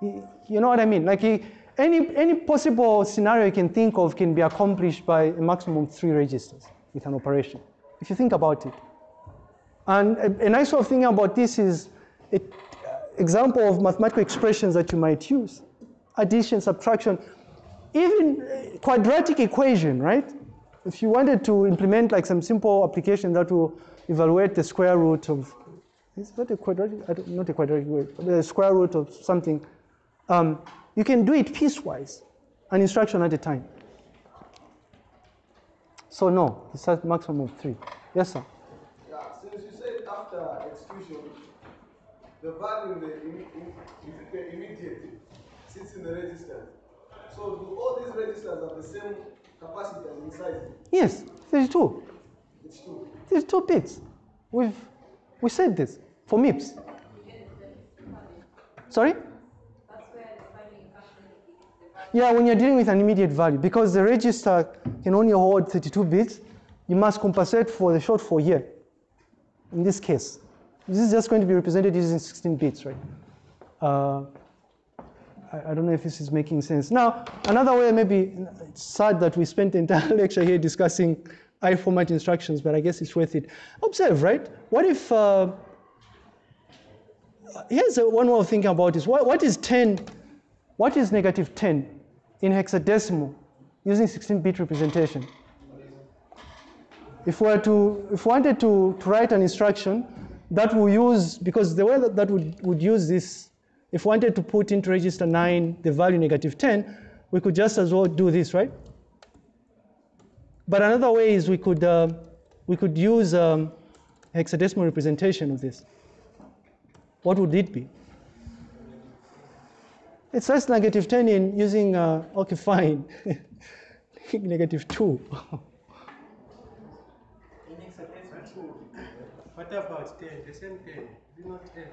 You know what I mean? Like eh, any, any possible scenario you can think of can be accomplished by a maximum of three registers with an operation, if you think about it. And a, a nice way of thinking about this is an example of mathematical expressions that you might use. Addition, subtraction, even eh, quadratic equation, right? If you wanted to implement like some simple application that will evaluate the square root of, is that a quadratic, not a quadratic word, the square root of something, um, you can do it piecewise, an instruction at a time. So no, it's a maximum of three. Yes, sir. Yeah, since you said after execution, the value in the, imme- in, the immediate sits in the register. So do all these registers have the same capacity and size? Yes, 32. It's two. There's two bits. We've, we said this for MIPS. Sorry? Yeah, when you're dealing with an immediate value, because the register can only hold 32 bits, you must compensate for the shortfall here. In this case, this is just going to be represented using 16 bits, right? Uh, I, I don't know if this is making sense. Now, another way, maybe it's sad that we spent the entire lecture here discussing I format instructions, but I guess it's worth it. Observe, right? What if, uh, here's one way of thinking about this. What, what is 10, what is negative 10 in hexadecimal using 16-bit representation? If we were to, if we wanted to, to write an instruction that will use, because the way that, that would, would use this, if we wanted to put into register 9 the value negative 10, we could just as well do this, right? But another way is we could, uh, we could use um, hexadecimal representation of this. What would it be? It's less negative 10 in using, uh, okay, fine, negative 2. What about 10? The same 10. Is not 10?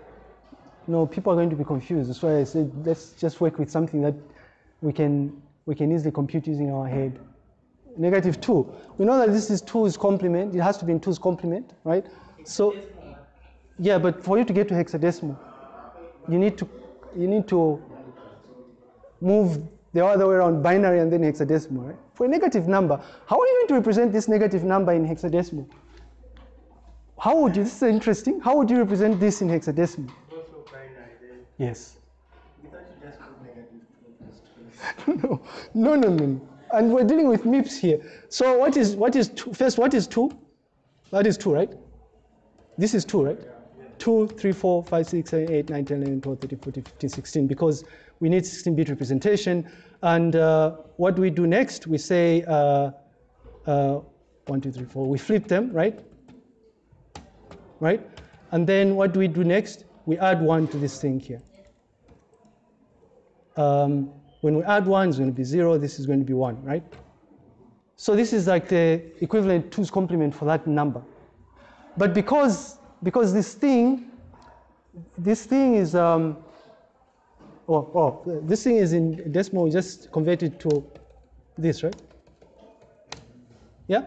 No, people are going to be confused. That's why I said let's just work with something that we can, we can easily compute using our head. Negative 2. We know that this is 2's complement. It has to be in 2's complement, right? So, yeah, but for you to get to hexadecimal, you need to, you need to move the other way around binary and then hexadecimal, right? For a negative number, how are you going to represent this negative number in hexadecimal? How would you, this is interesting, how would you represent this in hexadecimal? Also binary then. Yes. We thought you just put negative 2 plus 2. no, no, no, no. And we're dealing with MIPS here. So what is what is two? First, what is two? That is two, right? This is two, right? Two, three, four, five, six, seven, eight, nine, 10, 11, 12, 13, 14, 15, 16, because we need 16-bit representation. And uh, what do we do next? We say uh, uh, one, two, three, four. We flip them, right? Right? And then what do we do next? We add one to this thing here. Um, when we add one, it's going to be zero. This is going to be one, right? So this is like the equivalent two's complement for that number. But because because this thing, this thing is um, oh, oh this thing is in decimal. We just convert it to this, right? Yeah.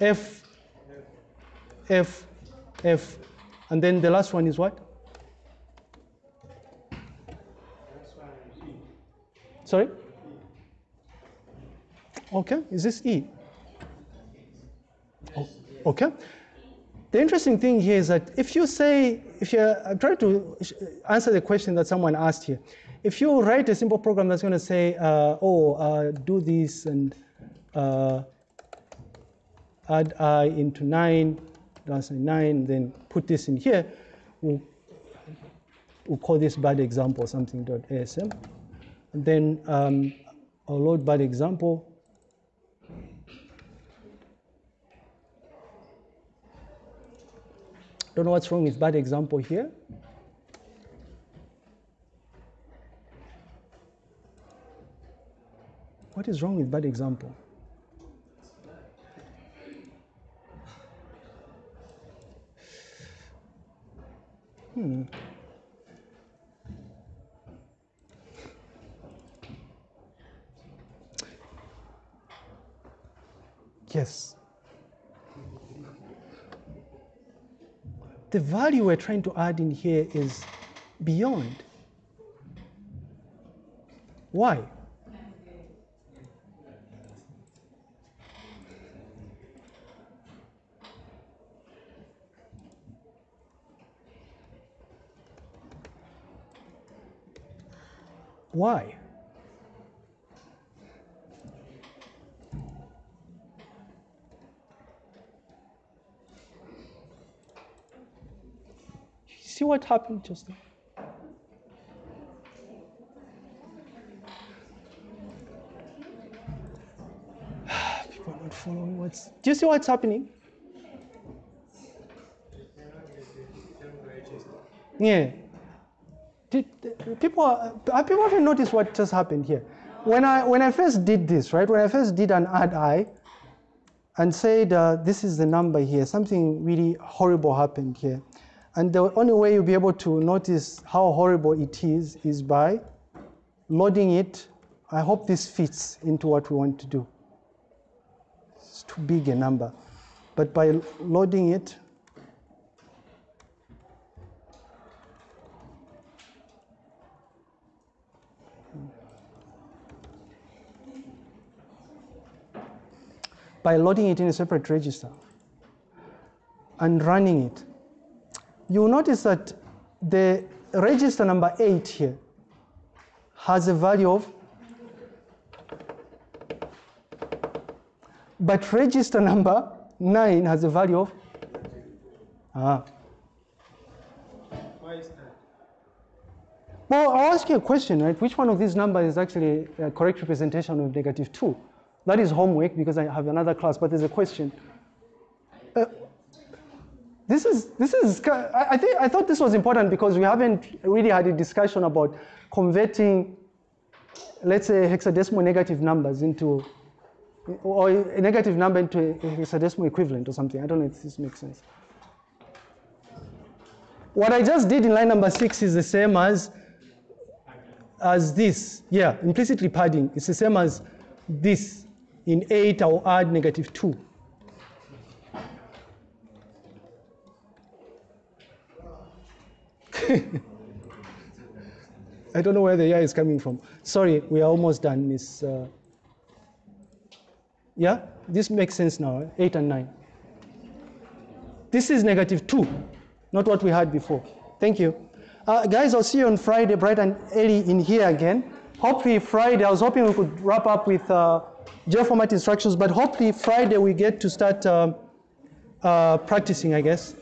F F F. And then the last one is what? Sorry? Okay, is this E? Oh, okay. The interesting thing here is that if you say, if you I'm trying to answer the question that someone asked here, if you write a simple program that's going to say, uh, oh, uh, do this and uh, add i into 9, that's 9, then put this in here, we'll, we'll call this bad example something dot asm. And then um, I'll load bad example. Don't know what's wrong with bad example here. What is wrong with bad example? Hmm. Yes. The value we're trying to add in here is beyond. Why? Why? See what happened just now? People are not following what's. Do you see what's happening? Yeah. Did, people, are, people haven't noticed what just happened here. When I when I first did this, right? When I first did an ad i, and said uh, this is the number here, something really horrible happened here, and the only way you'll be able to notice how horrible it is is by loading it. I hope this fits into what we want to do. It's too big a number, but by loading it. by loading it in a separate register and running it, you'll notice that the register number 8 here has a value of, but register number 9 has a value of, ah. Why is that? Well, I'll ask you a question, right? Which one of these numbers is actually a correct representation of negative 2? That is homework because I have another class, but there's a question. Uh, this is, this is, I, I, think, I thought this was important because we haven't really had a discussion about converting, let's say, hexadecimal negative numbers into, or a negative number into a hexadecimal equivalent or something. I don't know if this makes sense. What I just did in line number six is the same as as this. Yeah, implicitly padding. It's the same as this. In 8, I'll add negative 2. I don't know where the yeah is coming from. Sorry, we are almost done, Miss. Uh, yeah, this makes sense now. eh? 8 and 9. This is negative 2, not what we had before. Thank you. Uh, guys, I'll see you on Friday, bright and early in here again. Hopefully, Friday, I was hoping we could wrap up with uh, format instructions, but hopefully, Friday, we get to start um uh, practicing, I guess.